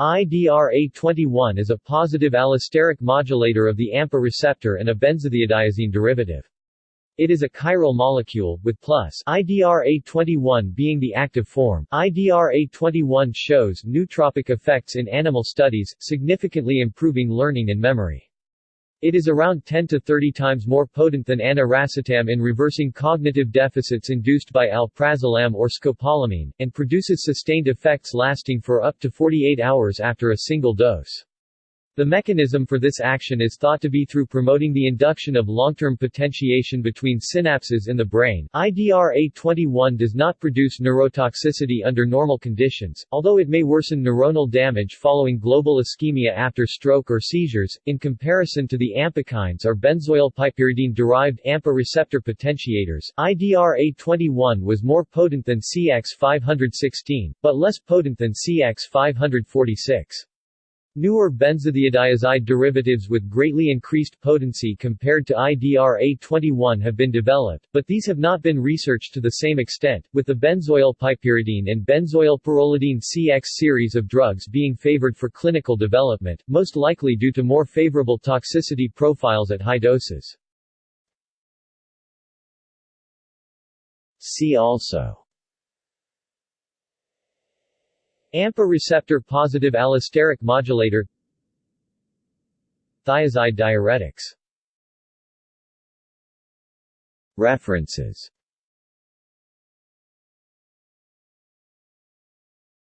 IDRA21 is a positive allosteric modulator of the AMPA receptor and a benzothiadiazine derivative. It is a chiral molecule, with plus IDRA21 being the active form. IDRA21 shows nootropic effects in animal studies, significantly improving learning and memory. It is around 10 to 30 times more potent than aniracetam in reversing cognitive deficits induced by alprazolam or scopolamine, and produces sustained effects lasting for up to 48 hours after a single dose. The mechanism for this action is thought to be through promoting the induction of long-term potentiation between synapses in the brain. IDRA21 does not produce neurotoxicity under normal conditions, although it may worsen neuronal damage following global ischemia after stroke or seizures, in comparison to the ampakines or benzoylpiperidine-derived AMPA receptor potentiators. IDRA21 was more potent than CX516, but less potent than CX546. Newer benzothiadiazide derivatives with greatly increased potency compared to IDRA21 have been developed, but these have not been researched to the same extent, with the benzoylpiperidine and benzoylpyrrolidine CX series of drugs being favored for clinical development, most likely due to more favorable toxicity profiles at high doses. See also AMPA receptor positive allosteric modulator. Thiazide diuretics. References